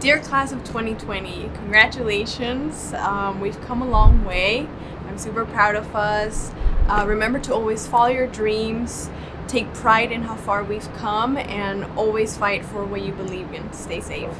Dear class of 2020, congratulations. Um, we've come a long way. I'm super proud of us. Uh, remember to always follow your dreams, take pride in how far we've come, and always fight for what you believe in. Stay safe.